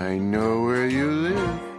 I know where you live.